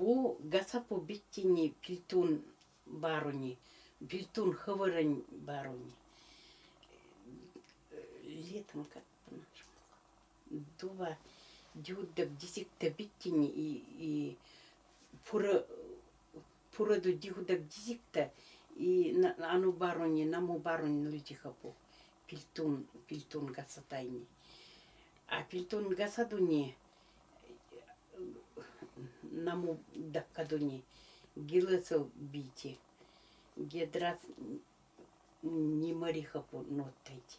Бу гасапу биттини пилтун баруни, пилтун хавырань баруни. Летом как по-нашему. Дува дюддак дисикта биттини и, и пура пураду дихудак дисикта и на, ану баруни, наму баруни нультихапу. Пилтун, пилтун гасатайни. А пилтун гасадуни наму даккадуни гилесо бити. Гедрас не марихапу ноттайти.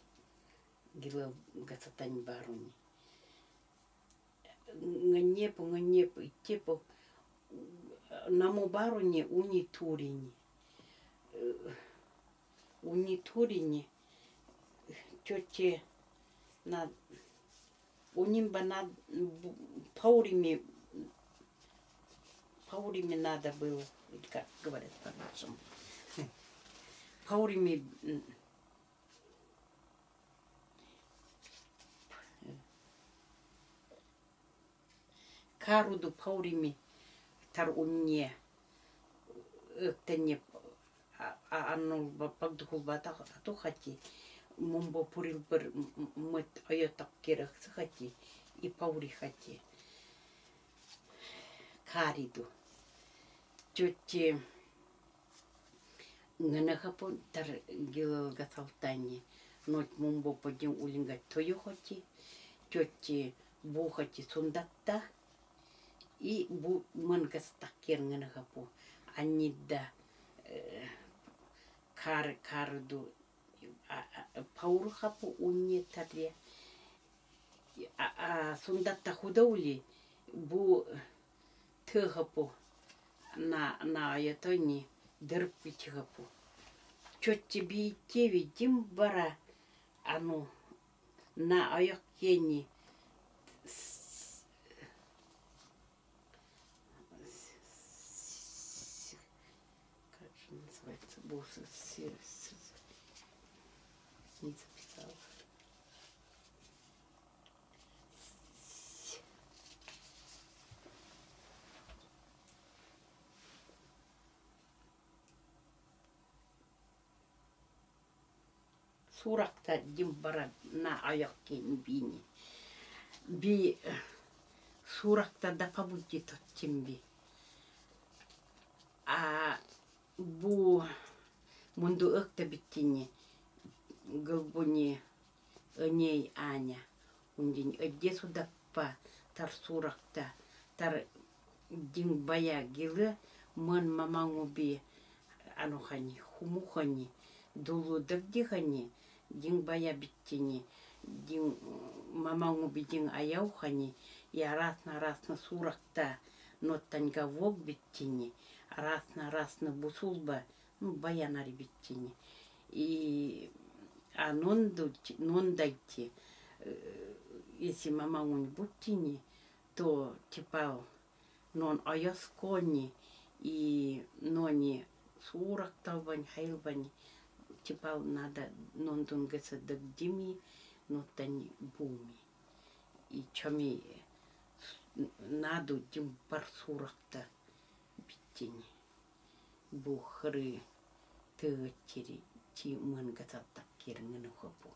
Гила гасатань баруни. Нганепу, нганепу, тепу наму баруни уни турини. Уни турини тете на унимба на паурими паурими надо было, как говорят по-нашему. Паурими м, каруду паурими тар унне ыктене аннул пагдухул бата тухати мумбо пурил бір мыт айотак керек сыхати и паури хати кариду тети гынахапон тар гилл салтани нот мумбо подим улинга тоюхати тети бухати сундатта. И бу мангастак кернгынахапу анидда э, кар карду паурхапу тарья. А сундатта худаули бу э, тыхапу на на ятони дырпити хапу чотти би теви дим бара ану на аяк как же называется бусы не записала. Суракта димбара на аяккен бини. Би суракта да пабути тоттимби. А бу mundu ыкта биттини гылбуни өней аня ундин ödde судаппа тар суракта тар диңбая гилы мын мамаңуби анухани хумухани дулудырдихани диңбая биттини диң мамаңуби диң аяухани я расна расна суракта ноттанга вог биттини расна расна бусулба ну баянари биттини и а нонду нондайти если мамаңун буттини то типа нон аяскони и нони суракталбань хайлбань типа надо нондун геса дагдими ноттани буми. И чами наду дим бар суракта биттини бухры тыгыттери ти мын гасаттак керңини хопу